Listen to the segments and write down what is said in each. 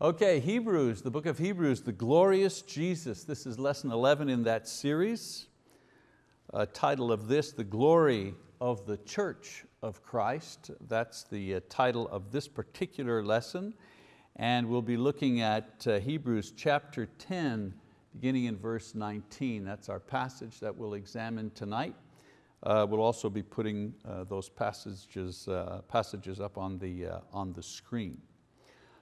Okay, Hebrews, the book of Hebrews, the glorious Jesus. This is lesson 11 in that series. Uh, title of this, the glory of the church of Christ. That's the uh, title of this particular lesson. And we'll be looking at uh, Hebrews chapter 10, beginning in verse 19. That's our passage that we'll examine tonight. Uh, we'll also be putting uh, those passages, uh, passages up on the, on the screen.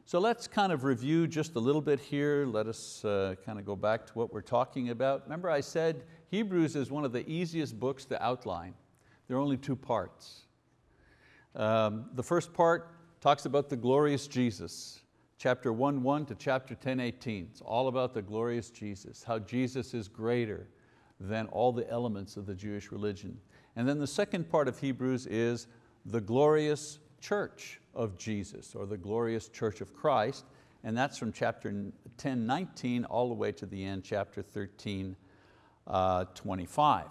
So let's kind of review just a little bit here. Let us uh, kind of go back to what we're talking about. Remember I said Hebrews is one of the easiest books to outline. There are only two parts. Um, the first part talks about the glorious Jesus, chapter 1, 1 to chapter 10, 18. It's all about the glorious Jesus, how Jesus is greater than all the elements of the Jewish religion. And then the second part of Hebrews is the glorious church of Jesus or the glorious church of Christ. And that's from chapter 10, 19 all the way to the end, chapter 13, uh, 25.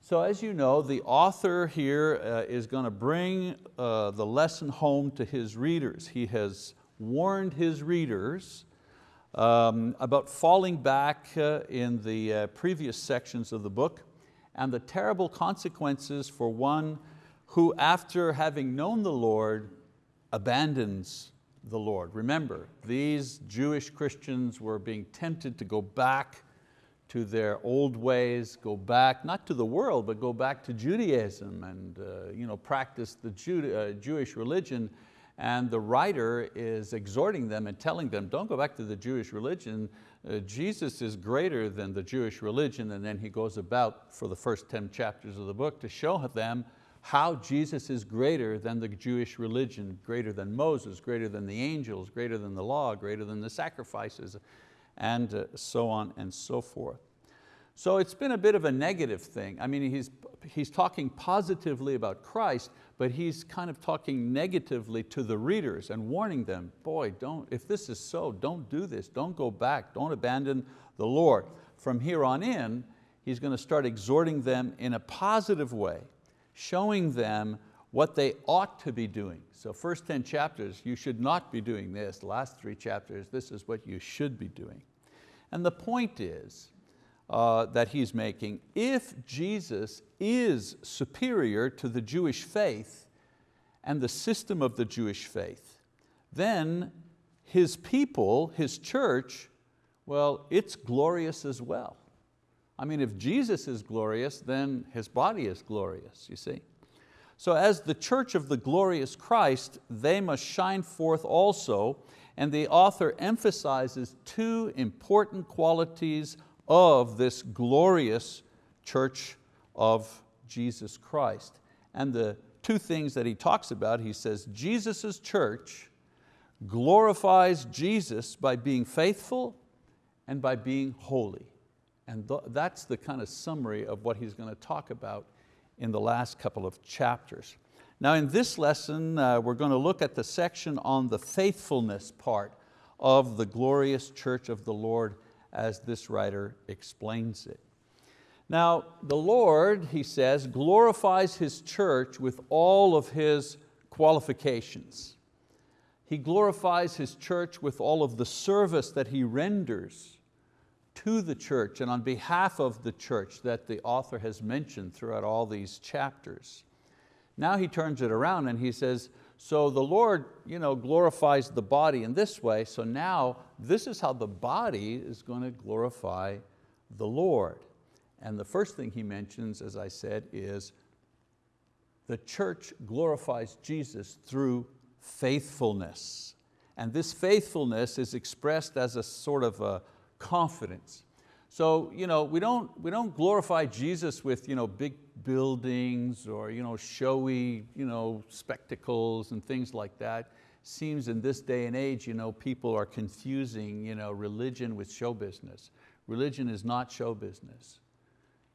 So as you know, the author here uh, is going to bring uh, the lesson home to his readers. He has warned his readers um, about falling back uh, in the uh, previous sections of the book and the terrible consequences for one who after having known the Lord abandons the Lord. Remember, these Jewish Christians were being tempted to go back to their old ways, go back, not to the world, but go back to Judaism and uh, you know, practice the Jew, uh, Jewish religion. And the writer is exhorting them and telling them, don't go back to the Jewish religion. Uh, Jesus is greater than the Jewish religion. And then he goes about for the first 10 chapters of the book to show them how Jesus is greater than the Jewish religion, greater than Moses, greater than the angels, greater than the law, greater than the sacrifices, and uh, so on and so forth. So it's been a bit of a negative thing. I mean, he's, he's talking positively about Christ, but he's kind of talking negatively to the readers and warning them, boy, don't, if this is so, don't do this, don't go back, don't abandon the Lord. From here on in, he's going to start exhorting them in a positive way showing them what they ought to be doing. So first 10 chapters, you should not be doing this. Last three chapters, this is what you should be doing. And the point is uh, that he's making, if Jesus is superior to the Jewish faith and the system of the Jewish faith, then his people, his church, well, it's glorious as well. I mean, if Jesus is glorious, then His body is glorious, you see. So as the church of the glorious Christ, they must shine forth also, and the author emphasizes two important qualities of this glorious church of Jesus Christ. And the two things that he talks about, he says, Jesus' church glorifies Jesus by being faithful and by being holy. And th that's the kind of summary of what he's going to talk about in the last couple of chapters. Now in this lesson, uh, we're going to look at the section on the faithfulness part of the glorious church of the Lord as this writer explains it. Now the Lord, he says, glorifies His church with all of His qualifications. He glorifies His church with all of the service that He renders to the church and on behalf of the church that the author has mentioned throughout all these chapters. Now he turns it around and he says, so the Lord you know, glorifies the body in this way, so now this is how the body is going to glorify the Lord. And the first thing he mentions, as I said, is the church glorifies Jesus through faithfulness. And this faithfulness is expressed as a sort of a, confidence. So you know, we, don't, we don't glorify Jesus with you know, big buildings or you know, showy you know, spectacles and things like that. Seems in this day and age you know, people are confusing you know, religion with show business. Religion is not show business.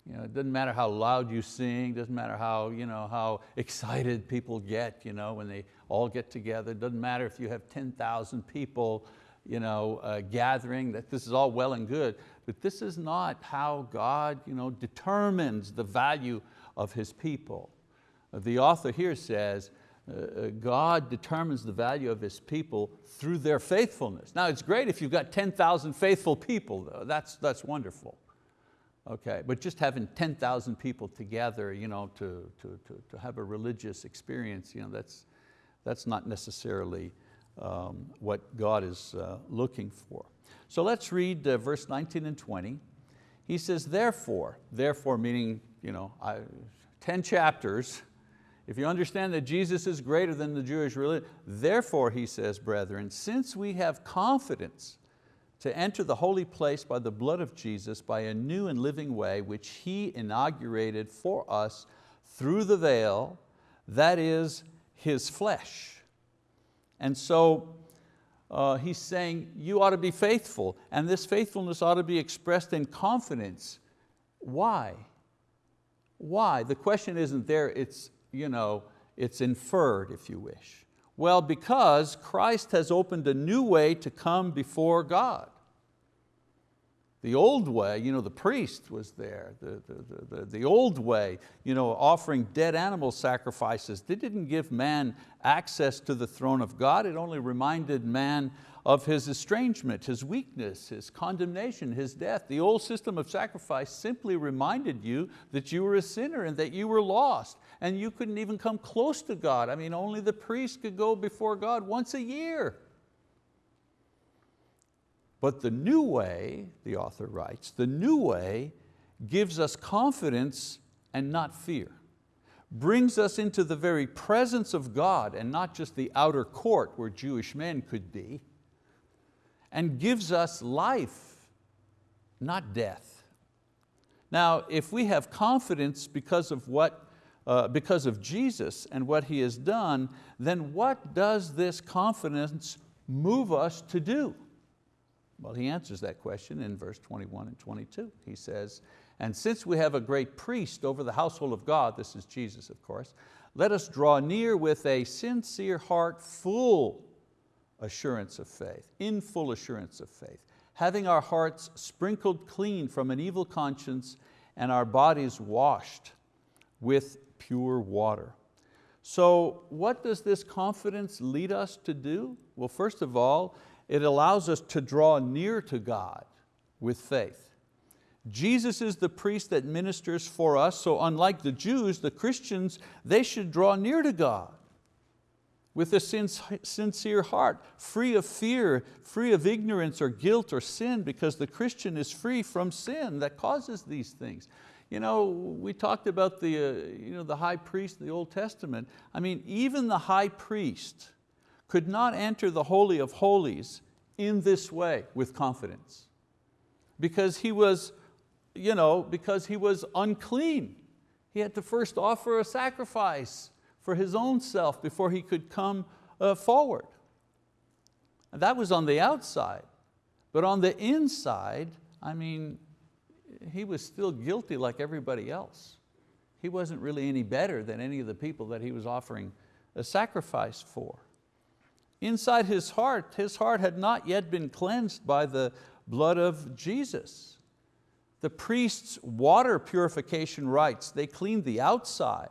You know, it doesn't matter how loud you sing, doesn't matter how, you know, how excited people get you know, when they all get together. It doesn't matter if you have 10,000 people you know, uh, gathering, that this is all well and good, but this is not how God you know, determines the value of His people. The author here says uh, God determines the value of His people through their faithfulness. Now it's great if you've got 10,000 faithful people, though. That's, that's wonderful. Okay, but just having 10,000 people together you know, to, to, to, to have a religious experience, you know, that's, that's not necessarily um, what God is uh, looking for. So let's read uh, verse 19 and 20. He says, therefore, therefore meaning you know, I, 10 chapters, if you understand that Jesus is greater than the Jewish religion, therefore, he says, brethren, since we have confidence to enter the holy place by the blood of Jesus, by a new and living way, which He inaugurated for us through the veil, that is His flesh. And so uh, he's saying you ought to be faithful, and this faithfulness ought to be expressed in confidence. Why? Why? The question isn't there, it's, you know, it's inferred, if you wish. Well, because Christ has opened a new way to come before God. The old way, you know, the priest was there. The, the, the, the, old way, you know, offering dead animal sacrifices, they didn't give man access to the throne of God. It only reminded man of his estrangement, his weakness, his condemnation, his death. The old system of sacrifice simply reminded you that you were a sinner and that you were lost and you couldn't even come close to God. I mean, only the priest could go before God once a year. But the new way, the author writes, the new way gives us confidence and not fear. Brings us into the very presence of God and not just the outer court where Jewish men could be. And gives us life, not death. Now, if we have confidence because of what uh, because of Jesus and what He has done, then what does this confidence move us to do? Well, he answers that question in verse 21 and 22. He says, and since we have a great priest over the household of God, this is Jesus of course, let us draw near with a sincere heart, full assurance of faith, in full assurance of faith, having our hearts sprinkled clean from an evil conscience and our bodies washed with pure water. So what does this confidence lead us to do? Well, first of all, it allows us to draw near to God with faith. Jesus is the priest that ministers for us, so unlike the Jews, the Christians, they should draw near to God with a sincere heart, free of fear, free of ignorance or guilt or sin, because the Christian is free from sin that causes these things. You know, we talked about the, uh, you know, the high priest in the Old Testament. I mean, even the high priest, could not enter the Holy of Holies in this way with confidence because he was, you know, because he was unclean. He had to first offer a sacrifice for his own self before he could come uh, forward. And that was on the outside. But on the inside, I mean, he was still guilty like everybody else. He wasn't really any better than any of the people that he was offering a sacrifice for. Inside his heart, his heart had not yet been cleansed by the blood of Jesus. The priest's water purification rites, they cleaned the outside.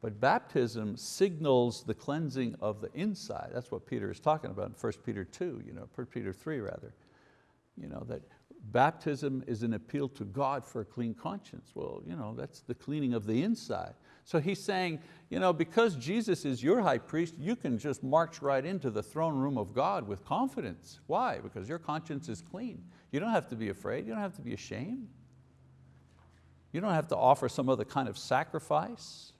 But baptism signals the cleansing of the inside. That's what Peter is talking about in 1 Peter 2, you know, 1 Peter 3 rather. You know, that baptism is an appeal to God for a clean conscience. Well, you know, that's the cleaning of the inside. So he's saying, you know, because Jesus is your high priest, you can just march right into the throne room of God with confidence. Why? Because your conscience is clean. You don't have to be afraid, you don't have to be ashamed. You don't have to offer some other kind of sacrifice.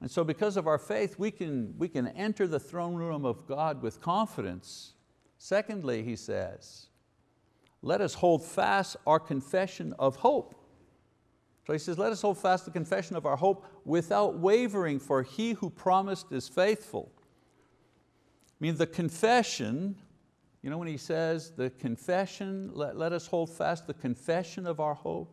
And so because of our faith, we can, we can enter the throne room of God with confidence. Secondly, he says, let us hold fast our confession of hope. So he says, let us hold fast the confession of our hope without wavering, for he who promised is faithful. I mean, the confession, you know when he says the confession, let, let us hold fast the confession of our hope,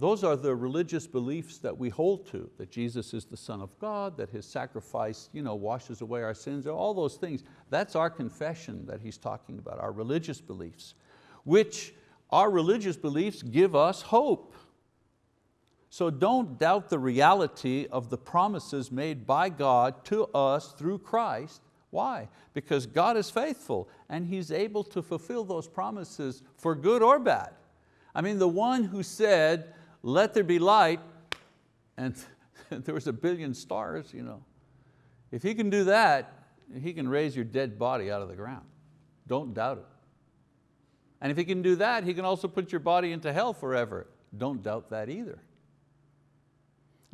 those are the religious beliefs that we hold to, that Jesus is the Son of God, that His sacrifice you know, washes away our sins, all those things. That's our confession that he's talking about, our religious beliefs, which our religious beliefs give us hope. So don't doubt the reality of the promises made by God to us through Christ. Why? Because God is faithful and He's able to fulfill those promises for good or bad. I mean, the one who said, let there be light, and there was a billion stars, you know. If He can do that, He can raise your dead body out of the ground. Don't doubt it. And if He can do that, He can also put your body into hell forever. Don't doubt that either.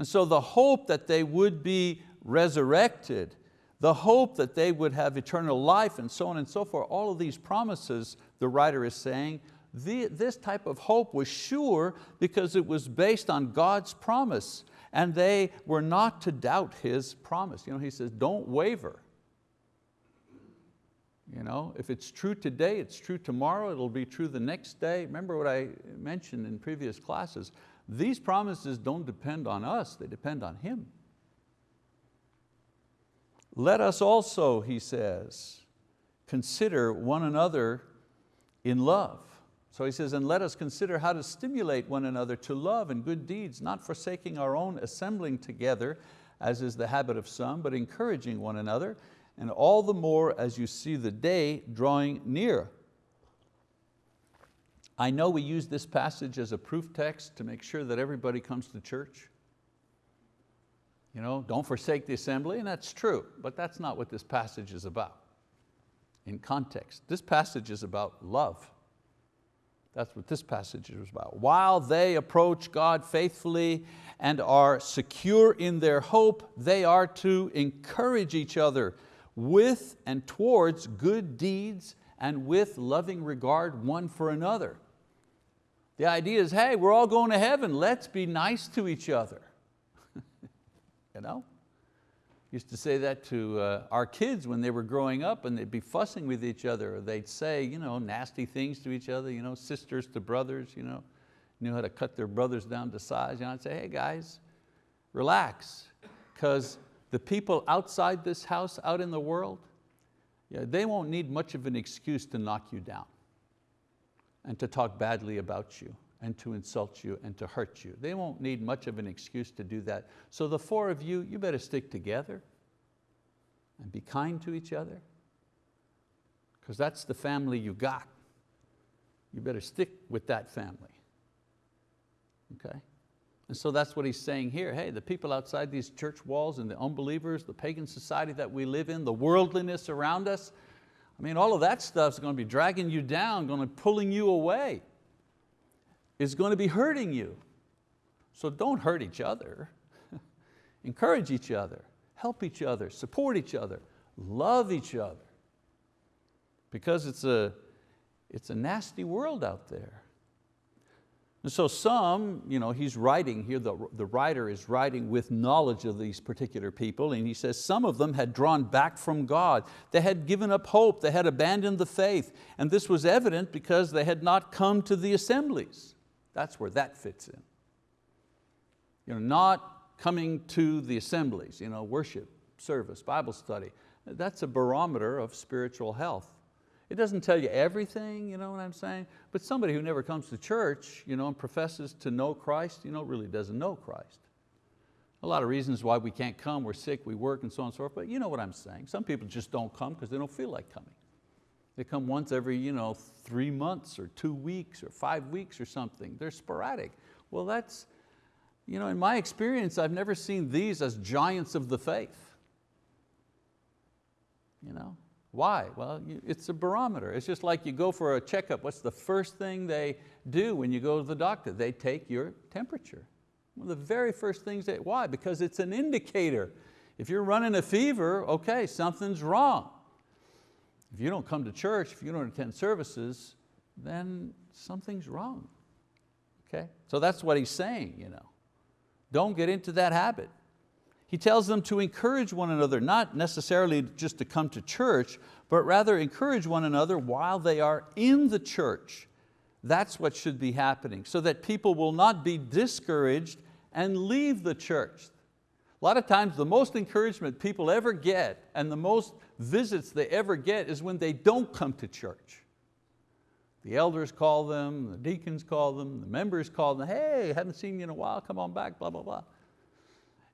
And so the hope that they would be resurrected, the hope that they would have eternal life and so on and so forth, all of these promises, the writer is saying, the, this type of hope was sure because it was based on God's promise and they were not to doubt His promise. You know, he says, don't waver. You know, if it's true today, it's true tomorrow, it'll be true the next day. Remember what I mentioned in previous classes, these promises don't depend on us, they depend on Him. Let us also, he says, consider one another in love. So he says, and let us consider how to stimulate one another to love and good deeds, not forsaking our own assembling together, as is the habit of some, but encouraging one another, and all the more as you see the day drawing near. I know we use this passage as a proof text to make sure that everybody comes to church. You know, don't forsake the assembly, and that's true, but that's not what this passage is about in context. This passage is about love. That's what this passage is about. While they approach God faithfully and are secure in their hope, they are to encourage each other with and towards good deeds and with loving regard one for another. The idea is, hey, we're all going to heaven, let's be nice to each other. you know? used to say that to uh, our kids when they were growing up and they'd be fussing with each other. Or they'd say you know, nasty things to each other, you know, sisters to brothers, you know, knew how to cut their brothers down to size. You know, I'd say, hey guys, relax, because the people outside this house, out in the world, yeah, they won't need much of an excuse to knock you down and to talk badly about you and to insult you and to hurt you. They won't need much of an excuse to do that. So the four of you, you better stick together and be kind to each other because that's the family you got. You better stick with that family, okay? And so that's what he's saying here. Hey, the people outside these church walls and the unbelievers, the pagan society that we live in, the worldliness around us, I mean, all of that stuff's going to be dragging you down, going to be pulling you away is going to be hurting you. So don't hurt each other. Encourage each other, help each other, support each other, love each other. Because it's a, it's a nasty world out there. And so some, you know, he's writing here, the, the writer is writing with knowledge of these particular people, and he says some of them had drawn back from God. They had given up hope, they had abandoned the faith, and this was evident because they had not come to the assemblies. That's where that fits in. You know, not coming to the assemblies, you know, worship, service, Bible study. That's a barometer of spiritual health. It doesn't tell you everything, you know what I'm saying? But somebody who never comes to church you know, and professes to know Christ, you know, really doesn't know Christ. A lot of reasons why we can't come, we're sick, we work and so on and so forth, but you know what I'm saying. Some people just don't come because they don't feel like coming. They come once every you know, three months or two weeks or five weeks or something. They're sporadic. Well, that's, you know, in my experience, I've never seen these as giants of the faith. You know? Why? Well, it's a barometer. It's just like you go for a checkup. What's the first thing they do when you go to the doctor? They take your temperature. One of the very first things they, why? Because it's an indicator. If you're running a fever, okay, something's wrong. If you don't come to church, if you don't attend services, then something's wrong. Okay? So that's what he's saying. You know. Don't get into that habit. He tells them to encourage one another, not necessarily just to come to church, but rather encourage one another while they are in the church. That's what should be happening, so that people will not be discouraged and leave the church. A lot of times the most encouragement people ever get and the most visits they ever get is when they don't come to church. The elders call them, the deacons call them, the members call them, hey, haven't seen you in a while, come on back, blah, blah, blah.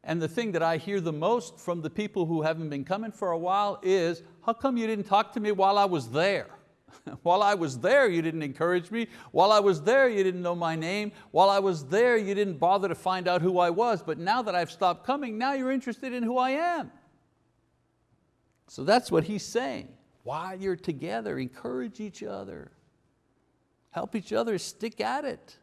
And the thing that I hear the most from the people who haven't been coming for a while is, how come you didn't talk to me while I was there? While I was there, you didn't encourage me. While I was there, you didn't know my name. While I was there, you didn't bother to find out who I was. But now that I've stopped coming, now you're interested in who I am. So that's what he's saying. While you're together, encourage each other. Help each other stick at it.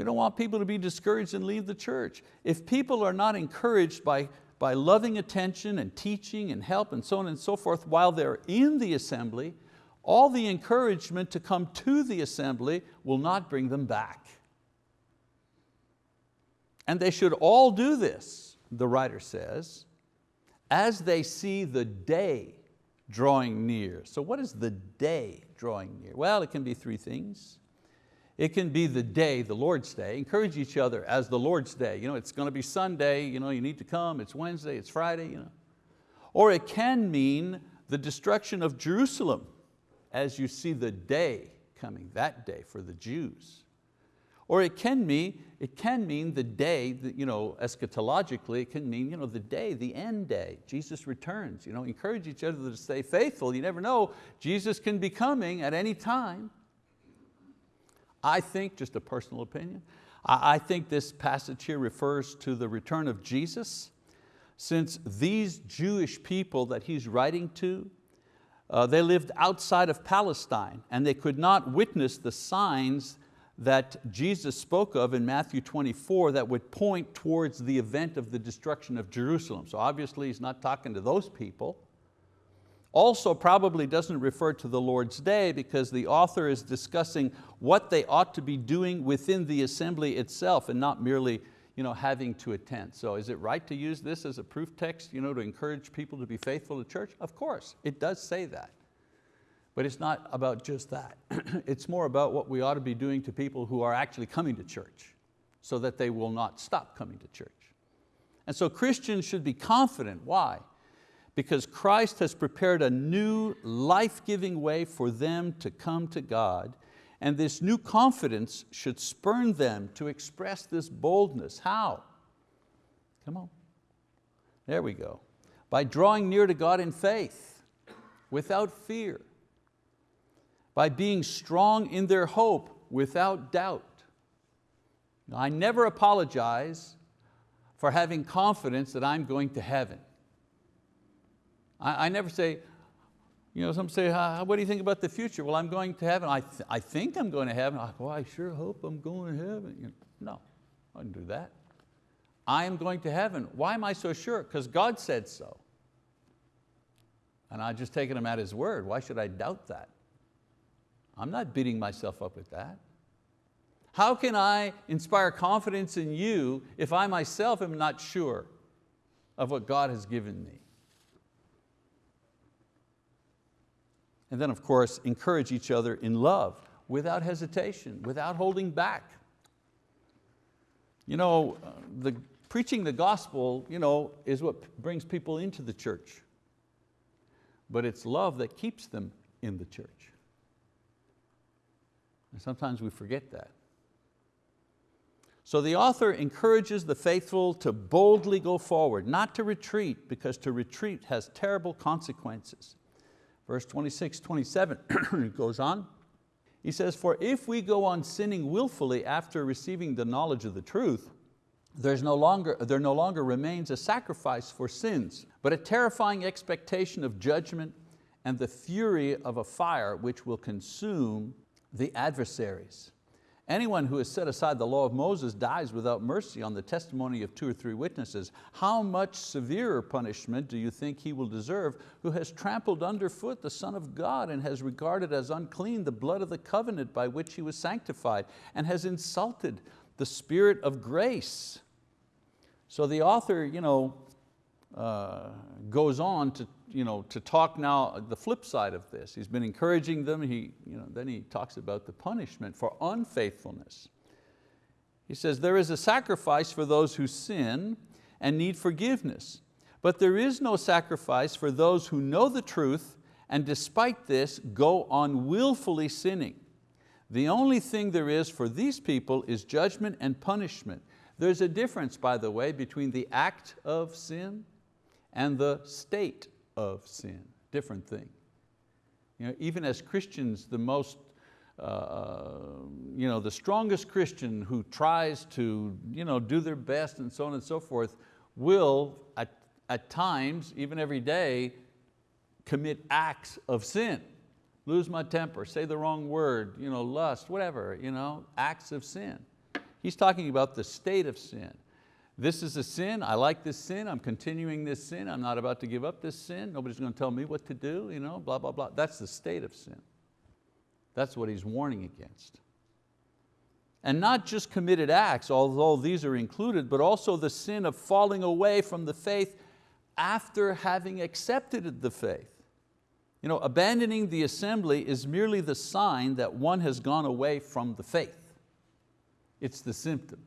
We don't want people to be discouraged and leave the church. If people are not encouraged by, by loving attention and teaching and help and so on and so forth while they're in the assembly, all the encouragement to come to the assembly will not bring them back. And they should all do this, the writer says, as they see the day drawing near. So what is the day drawing near? Well, it can be three things. It can be the day, the Lord's day. Encourage each other as the Lord's day. You know, it's going to be Sunday, you, know, you need to come, it's Wednesday, it's Friday. You know. Or it can mean the destruction of Jerusalem as you see the day coming, that day for the Jews. Or it can mean, it can mean the day, you know, eschatologically, it can mean you know, the day, the end day, Jesus returns. You know, encourage each other to stay faithful. You never know, Jesus can be coming at any time. I think, just a personal opinion, I think this passage here refers to the return of Jesus since these Jewish people that he's writing to, uh, they lived outside of Palestine and they could not witness the signs that Jesus spoke of in Matthew 24 that would point towards the event of the destruction of Jerusalem. So obviously he's not talking to those people. Also probably doesn't refer to the Lord's day because the author is discussing what they ought to be doing within the assembly itself and not merely you know, having to attend. So is it right to use this as a proof text you know, to encourage people to be faithful to church? Of course, it does say that. But it's not about just that. it's more about what we ought to be doing to people who are actually coming to church so that they will not stop coming to church. And so Christians should be confident, why? Because Christ has prepared a new life-giving way for them to come to God and this new confidence should spurn them to express this boldness. How? Come on. There we go. By drawing near to God in faith, without fear, by being strong in their hope without doubt. Now, I never apologize for having confidence that I'm going to heaven. I, I never say, you know, some say, what do you think about the future? Well, I'm going to heaven. I, th I think I'm going to heaven. I, well, I sure hope I'm going to heaven. You know, no, I didn't do that. I am going to heaven. Why am I so sure? Because God said so. And I just taken him at his word. Why should I doubt that? I'm not beating myself up with that. How can I inspire confidence in you if I myself am not sure of what God has given me? And then of course, encourage each other in love without hesitation, without holding back. You know, uh, the, preaching the gospel you know, is what brings people into the church. But it's love that keeps them in the church. And sometimes we forget that. So the author encourages the faithful to boldly go forward, not to retreat, because to retreat has terrible consequences. Verse 26, 27, it goes on. He says, for if we go on sinning willfully after receiving the knowledge of the truth, there's no longer, there no longer remains a sacrifice for sins, but a terrifying expectation of judgment and the fury of a fire which will consume the adversaries. Anyone who has set aside the law of Moses dies without mercy on the testimony of two or three witnesses. How much severer punishment do you think he will deserve who has trampled underfoot the Son of God and has regarded as unclean the blood of the covenant by which he was sanctified and has insulted the Spirit of grace? So the author you know, uh, goes on to you know, to talk now the flip side of this. He's been encouraging them, he, you know, then he talks about the punishment for unfaithfulness. He says, there is a sacrifice for those who sin and need forgiveness, but there is no sacrifice for those who know the truth and despite this go on willfully sinning. The only thing there is for these people is judgment and punishment. There's a difference, by the way, between the act of sin and the state of sin, different thing. You know, even as Christians, the most, uh, you know, the strongest Christian who tries to you know, do their best and so on and so forth will at, at times, even every day, commit acts of sin lose my temper, say the wrong word, you know, lust, whatever, you know, acts of sin. He's talking about the state of sin. This is a sin, I like this sin, I'm continuing this sin, I'm not about to give up this sin, nobody's going to tell me what to do, you know, blah, blah, blah. That's the state of sin. That's what he's warning against. And not just committed acts, although these are included, but also the sin of falling away from the faith after having accepted the faith. You know, abandoning the assembly is merely the sign that one has gone away from the faith. It's the symptom.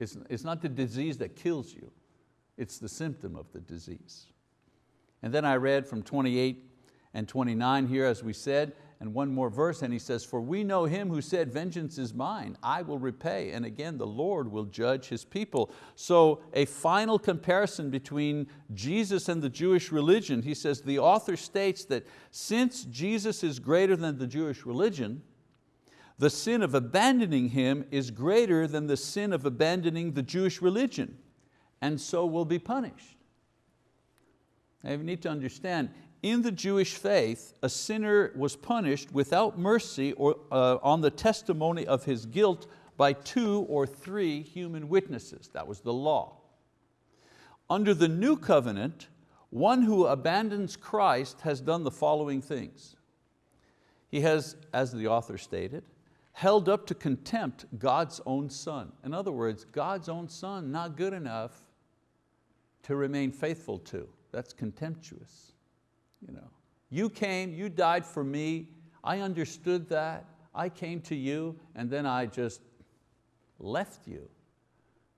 It's, it's not the disease that kills you, it's the symptom of the disease. And then I read from 28 and 29 here, as we said, and one more verse, and he says, for we know him who said, vengeance is mine, I will repay. And again, the Lord will judge his people. So a final comparison between Jesus and the Jewish religion, he says, the author states that since Jesus is greater than the Jewish religion, the sin of abandoning Him is greater than the sin of abandoning the Jewish religion, and so will be punished. Now you need to understand, in the Jewish faith, a sinner was punished without mercy or uh, on the testimony of his guilt by two or three human witnesses. That was the law. Under the new covenant, one who abandons Christ has done the following things. He has, as the author stated, held up to contempt God's own son. In other words, God's own son not good enough to remain faithful to. That's contemptuous. You, know, you came, you died for me, I understood that, I came to you and then I just left you.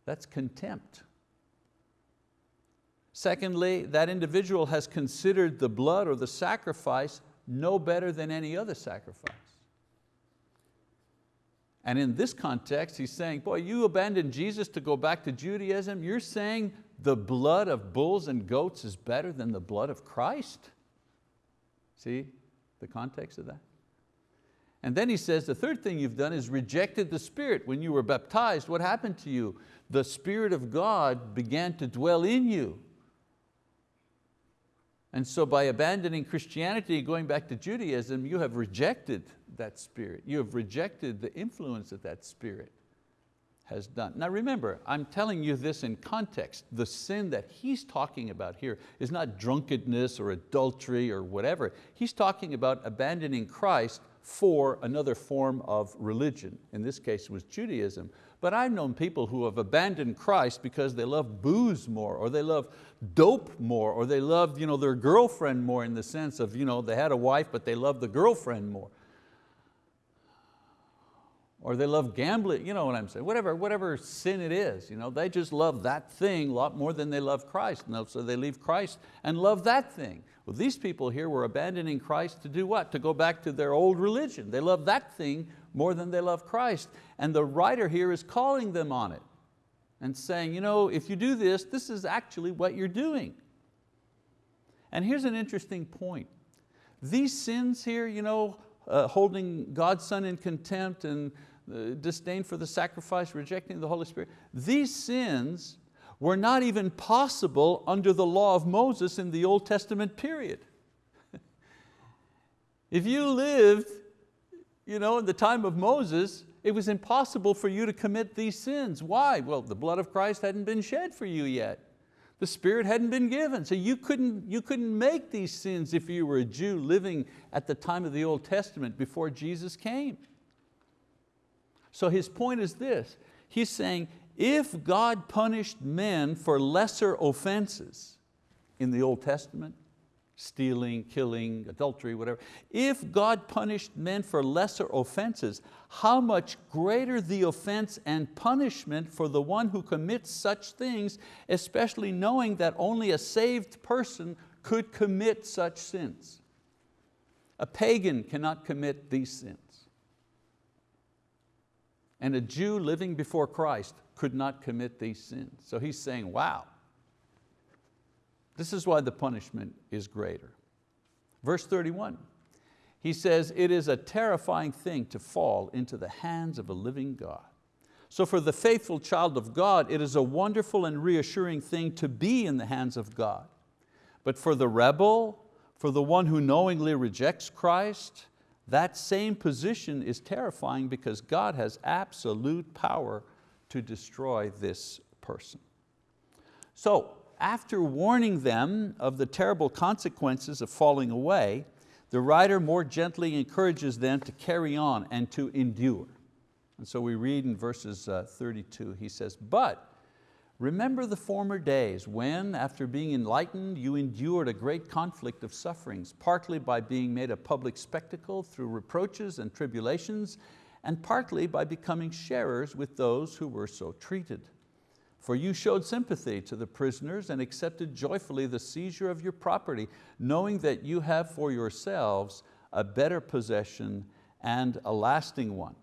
That's contempt. Secondly, that individual has considered the blood or the sacrifice no better than any other sacrifice. And in this context, he's saying, boy, you abandoned Jesus to go back to Judaism. You're saying the blood of bulls and goats is better than the blood of Christ? See the context of that? And then he says, the third thing you've done is rejected the Spirit. When you were baptized, what happened to you? The Spirit of God began to dwell in you. And so by abandoning Christianity, going back to Judaism, you have rejected that spirit. You have rejected the influence that that spirit has done. Now remember, I'm telling you this in context. The sin that he's talking about here is not drunkenness or adultery or whatever. He's talking about abandoning Christ for another form of religion. In this case it was Judaism. But I've known people who have abandoned Christ because they love booze more or they love dope more or they love you know, their girlfriend more in the sense of you know, they had a wife but they love the girlfriend more or they love gambling, you know what I'm saying, whatever, whatever sin it is, you know, they just love that thing a lot more than they love Christ, and so they leave Christ and love that thing. Well, these people here were abandoning Christ to do what? To go back to their old religion. They love that thing more than they love Christ. And the writer here is calling them on it and saying, you know, if you do this, this is actually what you're doing. And here's an interesting point. These sins here, you know, uh, holding God's Son in contempt and uh, disdain for the sacrifice, rejecting the Holy Spirit. These sins were not even possible under the law of Moses in the Old Testament period. if you lived you know, in the time of Moses, it was impossible for you to commit these sins. Why? Well, the blood of Christ hadn't been shed for you yet. The Spirit hadn't been given, so you couldn't, you couldn't make these sins if you were a Jew living at the time of the Old Testament before Jesus came. So his point is this, he's saying, if God punished men for lesser offenses in the Old Testament, stealing, killing, adultery, whatever, if God punished men for lesser offenses, how much greater the offense and punishment for the one who commits such things, especially knowing that only a saved person could commit such sins. A pagan cannot commit these sins. And a Jew living before Christ could not commit these sins. So he's saying, wow, this is why the punishment is greater. Verse 31, he says, it is a terrifying thing to fall into the hands of a living God. So for the faithful child of God, it is a wonderful and reassuring thing to be in the hands of God. But for the rebel, for the one who knowingly rejects Christ, that same position is terrifying because God has absolute power to destroy this person. So after warning them of the terrible consequences of falling away, the writer more gently encourages them to carry on and to endure. And so we read in verses uh, 32, he says, but remember the former days when, after being enlightened, you endured a great conflict of sufferings, partly by being made a public spectacle through reproaches and tribulations, and partly by becoming sharers with those who were so treated. For you showed sympathy to the prisoners and accepted joyfully the seizure of your property, knowing that you have for yourselves a better possession and a lasting one.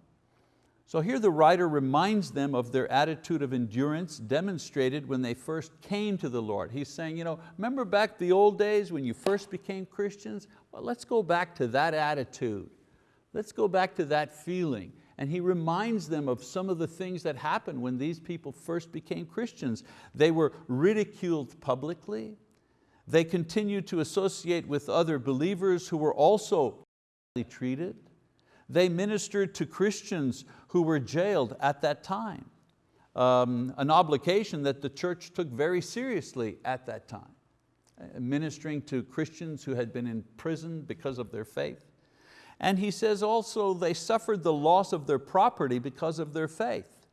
So here the writer reminds them of their attitude of endurance demonstrated when they first came to the Lord. He's saying, you know, remember back the old days when you first became Christians? Well, let's go back to that attitude. Let's go back to that feeling. And he reminds them of some of the things that happened when these people first became Christians. They were ridiculed publicly. They continued to associate with other believers who were also treated. They ministered to Christians who were jailed at that time, um, an obligation that the church took very seriously at that time, uh, ministering to Christians who had been in prison because of their faith. And he says also they suffered the loss of their property because of their faith.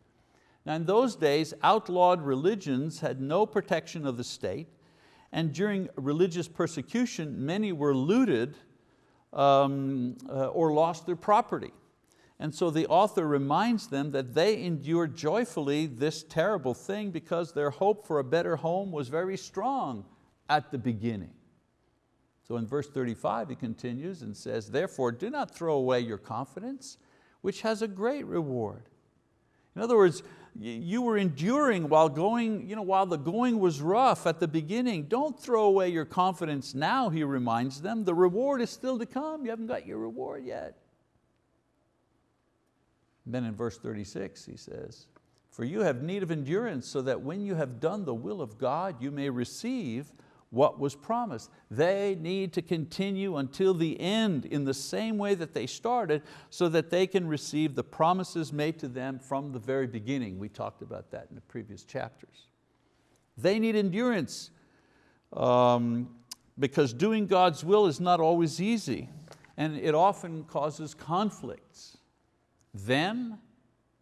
Now in those days, outlawed religions had no protection of the state, and during religious persecution, many were looted um, uh, or lost their property. And so the author reminds them that they endured joyfully this terrible thing because their hope for a better home was very strong at the beginning. So in verse 35 he continues and says, therefore do not throw away your confidence, which has a great reward. In other words, you were enduring while, going, you know, while the going was rough at the beginning. Don't throw away your confidence now, he reminds them. The reward is still to come. You haven't got your reward yet. Then in verse 36 he says, for you have need of endurance so that when you have done the will of God, you may receive what was promised. They need to continue until the end in the same way that they started so that they can receive the promises made to them from the very beginning. We talked about that in the previous chapters. They need endurance um, because doing God's will is not always easy and it often causes conflicts. Then,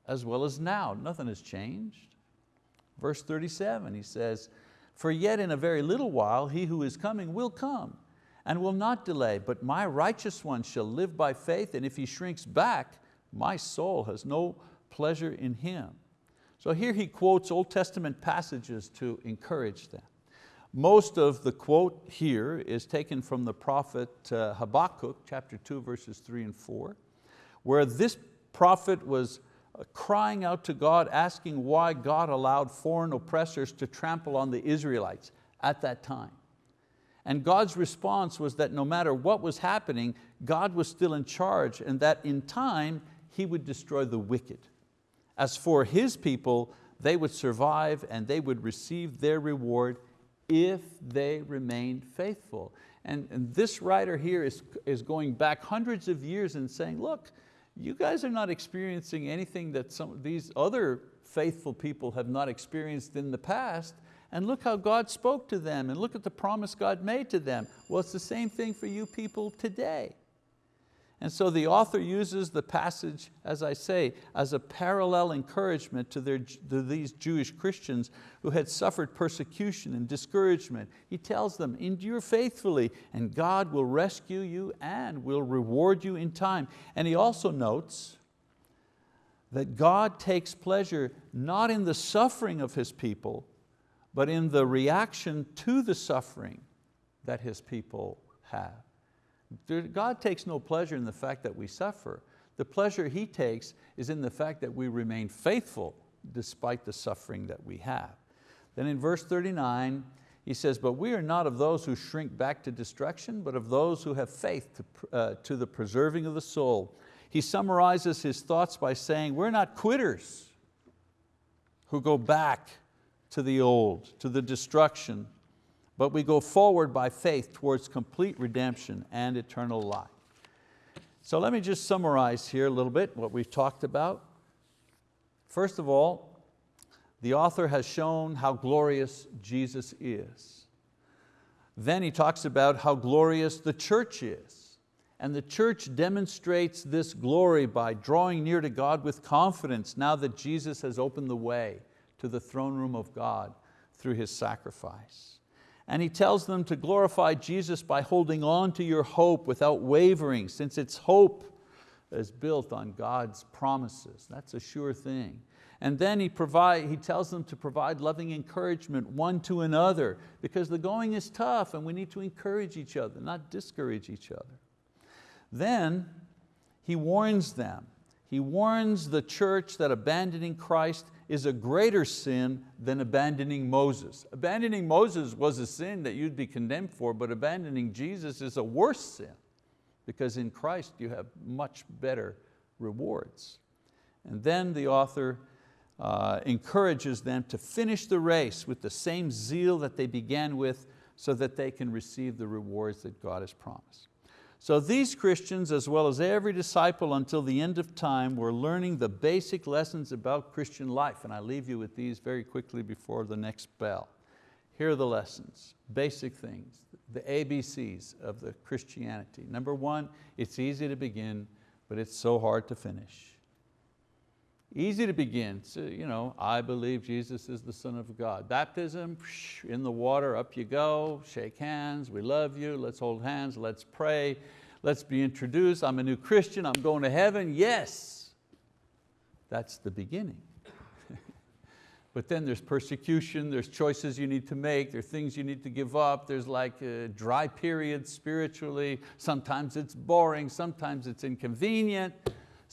as well as now, nothing has changed. Verse 37, he says, for yet in a very little while he who is coming will come and will not delay, but my righteous one shall live by faith, and if he shrinks back, my soul has no pleasure in him. So here he quotes Old Testament passages to encourage them. Most of the quote here is taken from the prophet uh, Habakkuk, chapter two, verses three and four, where this prophet was crying out to God, asking why God allowed foreign oppressors to trample on the Israelites at that time. And God's response was that no matter what was happening, God was still in charge and that in time He would destroy the wicked. As for His people, they would survive and they would receive their reward if they remained faithful. And, and this writer here is, is going back hundreds of years and saying, look, you guys are not experiencing anything that some these other faithful people have not experienced in the past, and look how God spoke to them, and look at the promise God made to them. Well, it's the same thing for you people today. And so the author uses the passage, as I say, as a parallel encouragement to, their, to these Jewish Christians who had suffered persecution and discouragement. He tells them, endure faithfully and God will rescue you and will reward you in time. And he also notes that God takes pleasure not in the suffering of His people, but in the reaction to the suffering that His people have. God takes no pleasure in the fact that we suffer. The pleasure He takes is in the fact that we remain faithful despite the suffering that we have. Then in verse 39, he says, but we are not of those who shrink back to destruction, but of those who have faith to, uh, to the preserving of the soul. He summarizes his thoughts by saying, we're not quitters who go back to the old, to the destruction, but we go forward by faith towards complete redemption and eternal life. So let me just summarize here a little bit what we've talked about. First of all, the author has shown how glorious Jesus is. Then he talks about how glorious the church is. And the church demonstrates this glory by drawing near to God with confidence now that Jesus has opened the way to the throne room of God through His sacrifice. And he tells them to glorify Jesus by holding on to your hope without wavering, since it's hope is built on God's promises. That's a sure thing. And then he, provide, he tells them to provide loving encouragement one to another because the going is tough and we need to encourage each other, not discourage each other. Then he warns them. He warns the church that abandoning Christ is a greater sin than abandoning Moses. Abandoning Moses was a sin that you'd be condemned for, but abandoning Jesus is a worse sin because in Christ you have much better rewards. And then the author uh, encourages them to finish the race with the same zeal that they began with so that they can receive the rewards that God has promised. So these Christians, as well as every disciple until the end of time, were learning the basic lessons about Christian life. And I leave you with these very quickly before the next bell. Here are the lessons, basic things, the ABCs of the Christianity. Number one, it's easy to begin, but it's so hard to finish. Easy to begin, so, you know, I believe Jesus is the Son of God. Baptism, in the water, up you go, shake hands, we love you, let's hold hands, let's pray, let's be introduced, I'm a new Christian, I'm going to heaven, yes. That's the beginning. but then there's persecution, there's choices you need to make, there's things you need to give up, there's like a dry periods spiritually, sometimes it's boring, sometimes it's inconvenient,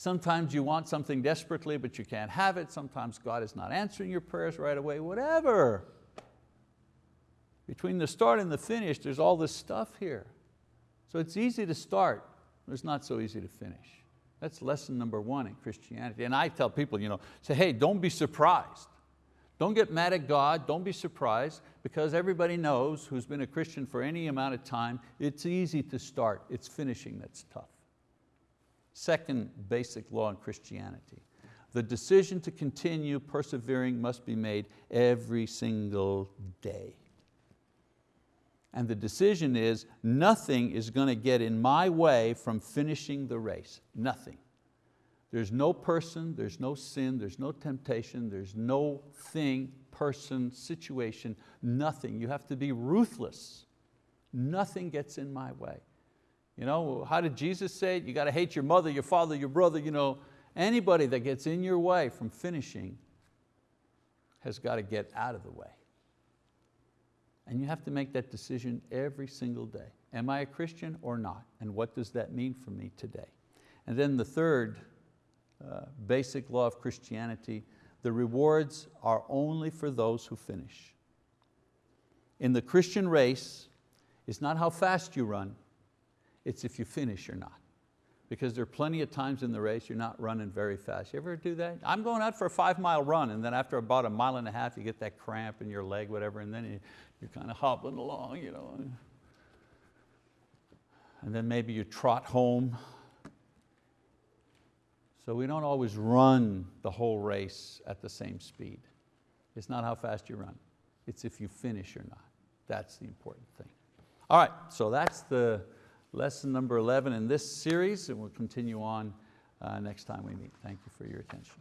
Sometimes you want something desperately, but you can't have it. Sometimes God is not answering your prayers right away, whatever. Between the start and the finish, there's all this stuff here. So it's easy to start, but it's not so easy to finish. That's lesson number one in Christianity. And I tell people, you know, say, hey, don't be surprised. Don't get mad at God, don't be surprised, because everybody knows who's been a Christian for any amount of time, it's easy to start, it's finishing that's tough. Second basic law in Christianity. The decision to continue persevering must be made every single day. And the decision is nothing is going to get in my way from finishing the race, nothing. There's no person, there's no sin, there's no temptation, there's no thing, person, situation, nothing. You have to be ruthless. Nothing gets in my way. You know, how did Jesus say it? You got to hate your mother, your father, your brother. You know, anybody that gets in your way from finishing has got to get out of the way. And you have to make that decision every single day. Am I a Christian or not? And what does that mean for me today? And then the third uh, basic law of Christianity, the rewards are only for those who finish. In the Christian race, it's not how fast you run, it's if you finish or not. Because there are plenty of times in the race you're not running very fast. You ever do that? I'm going out for a five mile run and then after about a mile and a half you get that cramp in your leg, whatever, and then you, you're kind of hobbling along. You know. And then maybe you trot home. So we don't always run the whole race at the same speed. It's not how fast you run. It's if you finish or not. That's the important thing. All right, so that's the, lesson number 11 in this series, and we'll continue on uh, next time we meet. Thank you for your attention.